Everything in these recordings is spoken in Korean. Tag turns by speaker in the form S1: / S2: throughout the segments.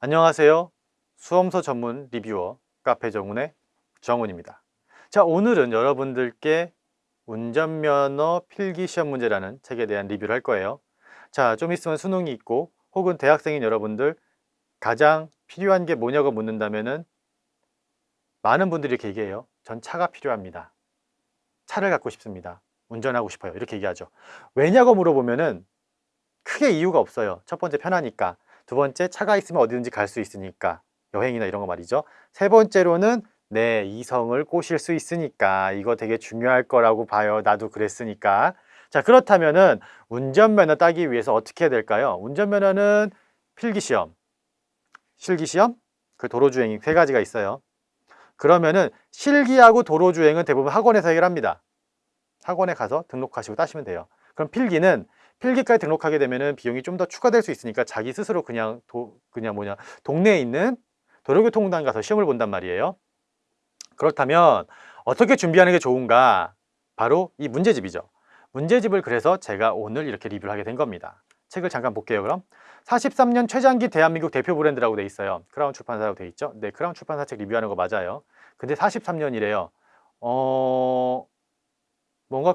S1: 안녕하세요. 수험서 전문 리뷰어 카페 정훈의 정훈입니다. 자, 오늘은 여러분들께 운전면허 필기시험 문제라는 책에 대한 리뷰를 할 거예요. 자, 좀 있으면 수능이 있고 혹은 대학생인 여러분들 가장 필요한 게 뭐냐고 묻는다면은 많은 분들이 이렇게 얘기해요. 전 차가 필요합니다. 차를 갖고 싶습니다. 운전하고 싶어요. 이렇게 얘기하죠. 왜냐고 물어보면은 크게 이유가 없어요. 첫 번째 편하니까. 두 번째 차가 있으면 어디든지 갈 수 있으니까 여행이나 이런 거 말이죠. 세 번째로는 내 이성을 꼬실 수 있으니까 이거 되게 중요할 거라고 봐요. 나도 그랬으니까. 자 그렇다면은 운전면허 따기 위해서 어떻게 해야 될까요? 운전면허는 필기시험 실기시험 그 도로주행이 세 가지가 있어요. 그러면은 실기하고 도로주행은 대부분 학원에서 해결합니다. 학원에 가서 등록하시고 따시면 돼요. 그럼 필기는 필기까지 등록하게 되면은 비용이 좀 더 추가될 수 있으니까 자기 스스로 그냥 도, 그냥 뭐냐 동네에 있는 도로교통공단 가서 시험을 본단 말이에요. 그렇다면 어떻게 준비하는 게 좋은가? 바로 이 문제집이죠. 문제집을 그래서 제가 오늘 이렇게 리뷰를 하게 된 겁니다. 책을 잠깐 볼게요. 그럼 43년 최장기 대한민국 대표 브랜드라고 돼 있어요. 크라운 출판사라고 돼 있죠. 네, 크라운 출판사 책 리뷰하는 거 맞아요. 근데 43년이래요. 어... 뭔가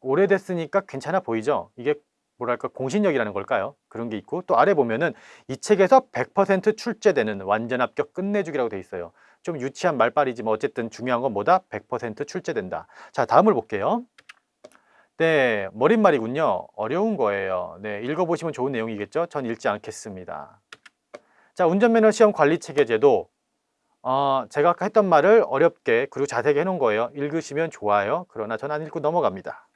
S1: 오래됐으니까 괜찮아 보이죠? 이게 뭐랄까 공신력이라는 걸까요? 그런 게 있고 또 아래 보면은 이 책에서 100% 출제되는 완전 합격 끝내주기라고 돼 있어요. 좀 유치한 말빨이지만 어쨌든 중요한 건 뭐다? 100% 출제된다. 자 다음을 볼게요. 네 머릿말이군요. 어려운 거예요. 네 읽어보시면 좋은 내용이겠죠? 전 읽지 않겠습니다. 자 운전면허 시험 관리 체계제도 어, 제가 아까 했던 말을 어렵게 그리고 자세하게 해놓은 거예요. 읽으시면 좋아요. 그러나 전 안 읽고 넘어갑니다.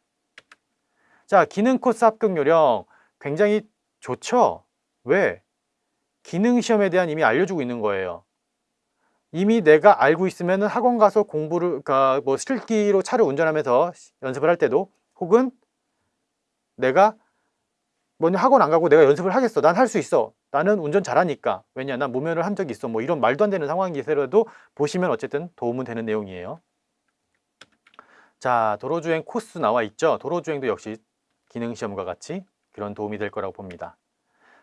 S1: 자, 기능 코스 합격 요령 굉장히 좋죠? 왜? 기능 시험에 대한 이미 알려주고 있는 거예요. 이미 내가 알고 있으면 학원 가서 공부를, 그러니까 뭐 실기로 차를 운전하면서 연습을 할 때도 혹은 내가 뭐냐 학원 안 가고 내가 연습을 하겠어. 난 할 수 있어. 나는 운전 잘하니까. 왜냐, 난 무면을 한 적이 있어. 뭐 이런 말도 안 되는 상황이더라도 보시면 어쨌든 도움은 되는 내용이에요. 자, 도로주행 코스 나와 있죠? 도로주행도 역시 기능시험과 같이 그런 도움이 될 거라고 봅니다.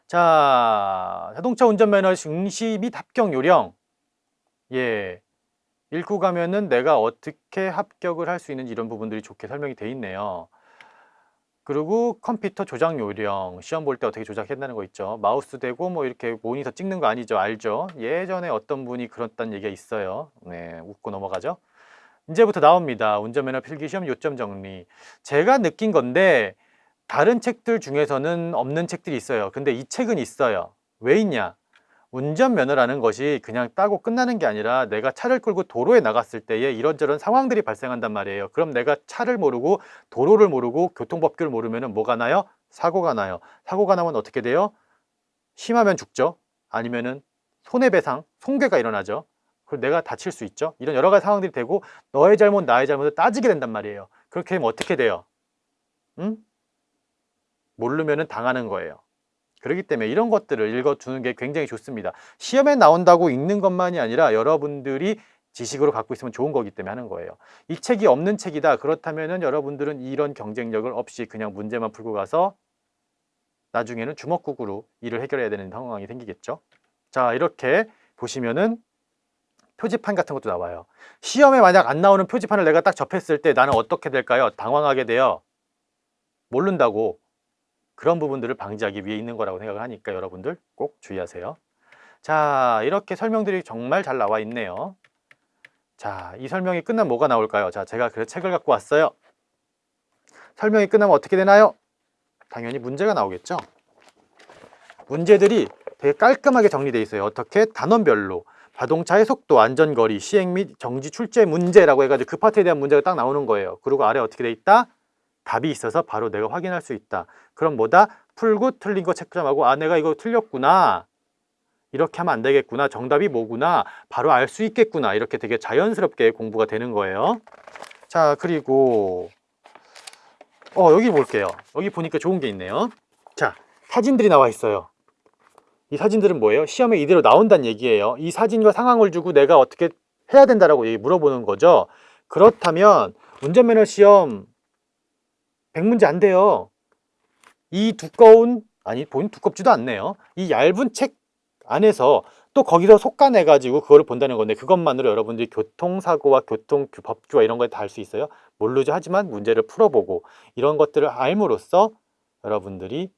S1: 자, 자동차 운전면허 응시 및 합격 요령. 예. 읽고 가면은 내가 어떻게 합격을 할 수 있는지 이런 부분들이 좋게 설명이 돼 있네요. 그리고 컴퓨터 조작 요령, 시험 볼 때 어떻게 조작했다는 거 있죠. 마우스 대고 뭐 이렇게 모니터 찍는 거 아니죠. 알죠? 예전에 어떤 분이 그랬다는 얘기가 있어요. 네, 웃고 넘어가죠. 이제부터 나옵니다. 운전면허 필기시험 요점 정리. 제가 느낀 건데 다른 책들 중에서는 없는 책들이 있어요. 근데 이 책은 있어요. 왜 있냐? 운전면허라는 것이 그냥 따고 끝나는 게 아니라 내가 차를 끌고 도로에 나갔을 때에 이런저런 상황들이 발생한단 말이에요. 그럼 내가 차를 모르고 도로를 모르고 교통법규를 모르면 뭐가 나요? 사고가 나요. 사고가 나면 어떻게 돼요? 심하면 죽죠? 아니면 은 손해배상, 손괴가 일어나죠? 그리고 내가 다칠 수 있죠? 이런 여러 가지 상황들이 되고 너의 잘못, 나의 잘못을 따지게 된단 말이에요. 그렇게 되면 어떻게 돼요? 응? 모르면 당하는 거예요. 그렇기 때문에 이런 것들을 읽어주는 게 굉장히 좋습니다. 시험에 나온다고 읽는 것만이 아니라 여러분들이 지식으로 갖고 있으면 좋은 거기 때문에 하는 거예요. 이 책이 없는 책이다. 그렇다면 여러분들은 이런 경쟁력을 없이 그냥 문제만 풀고 가서 나중에는 주먹국으로 일을 해결해야 되는 상황이 생기겠죠. 자 이렇게 보시면은 표지판 같은 것도 나와요. 시험에 만약 안 나오는 표지판을 내가 딱 접했을 때 나는 어떻게 될까요? 당황하게 돼요. 모른다고 그런 부분들을 방지하기 위해 있는 거라고 생각을 하니까 여러분들 꼭 주의하세요. 자 이렇게 설명들이 정말 잘 나와 있네요. 자 이 설명이 끝나면 뭐가 나올까요? 자 제가 그 책을 갖고 왔어요. 설명이 끝나면 어떻게 되나요? 당연히 문제가 나오겠죠. 문제들이 되게 깔끔하게 정리되어 있어요. 어떻게? 단원별로 자동차의 속도, 안전거리, 시행 및 정지 출제 문제라고 해가지고 그 파트에 대한 문제가 딱 나오는 거예요. 그리고 아래 어떻게 돼 있다? 답이 있어서 바로 내가 확인할 수 있다. 그럼 뭐다? 풀고 틀린 거 체크점하고 아 내가 이거 틀렸구나. 이렇게 하면 안 되겠구나. 정답이 뭐구나. 바로 알 수 있겠구나. 이렇게 되게 자연스럽게 공부가 되는 거예요. 자 그리고 어 여기 볼게요. 여기 보니까 좋은 게 있네요. 자 사진들이 나와 있어요. 이 사진들은 뭐예요? 시험에 이대로 나온다는 얘기예요. 이 사진과 상황을 주고 내가 어떻게 해야 된다라고 물어보는 거죠. 그렇다면 운전면허 시험 100문제 안 돼요. 이 두꺼운, 아니 본 두껍지도 않네요. 이 얇은 책 안에서 또 거기서 속가내 가지고 그거를 본다는 건데 그것만으로 여러분들이 교통사고와 교통 법규와 이런 걸 다 알 수 있어요? 모르죠. 하지만 문제를 풀어보고 이런 것들을 알므로써 여러분들이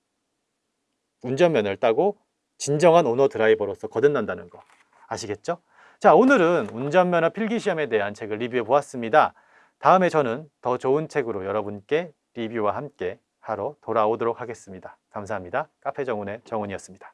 S1: 운전면허를 따고 진정한 오너 드라이버로서 거듭난다는 거 아시겠죠? 자 오늘은 운전면허 필기시험에 대한 책을 리뷰해 보았습니다. 다음에 저는 더 좋은 책으로 여러분께 리뷰와 함께 하러 돌아오도록 하겠습니다. 감사합니다. 카페 정훈의 정훈이었습니다.